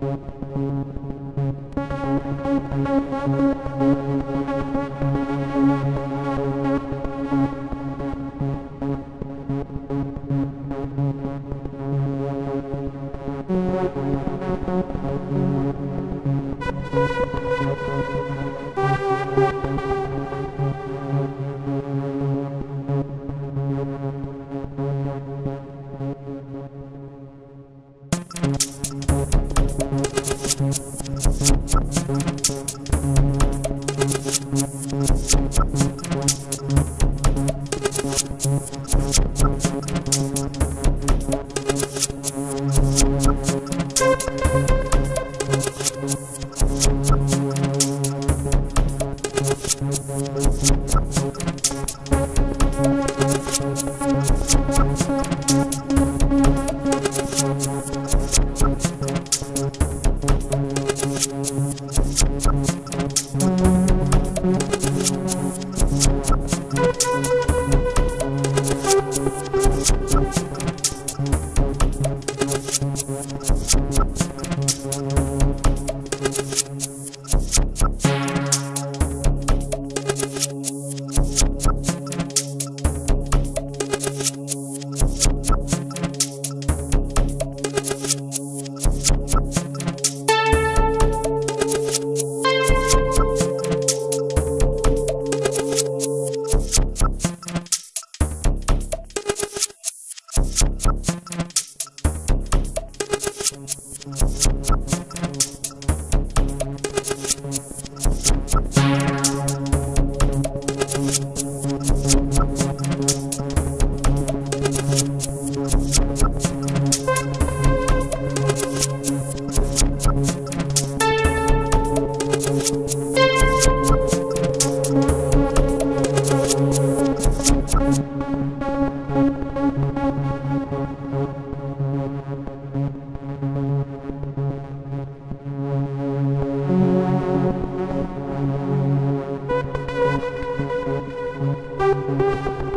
Thank mm -hmm. you. Música Thank you.